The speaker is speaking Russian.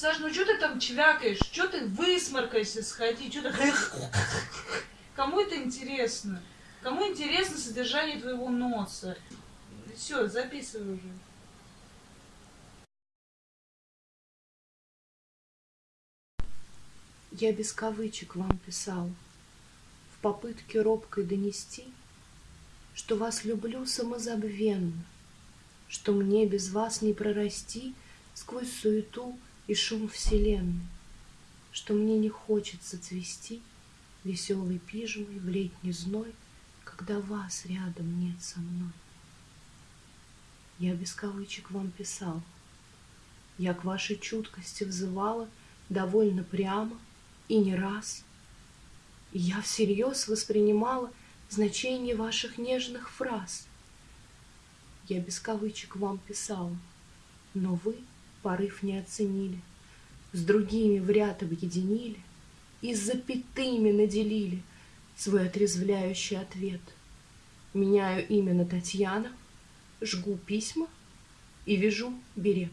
Саш, ну что ты там чвякаешь? Что ты высморкайся, сходи? Что ты... Кому это интересно? Кому интересно содержание твоего носа? Все, записывай уже. Я без кавычек вам писал, В попытке робкой донести, Что вас люблю самозабвенно, Что мне без вас не прорасти Сквозь суету и шум вселенной, Что мне не хочется цвести Веселой пижмой в летний зной, Когда вас рядом нет со мной. Я без кавычек вам писал, Я к вашей чуткости взывала Довольно прямо и не раз. И я всерьез воспринимала Значение ваших нежных фраз. Я без кавычек вам писала, Но вы порыв не оценили, С другими в ряд объединили И запятыми наделили Свой отрезвляющий ответ. Меняю имя на Татьяна, Жгу письма и вяжу берет.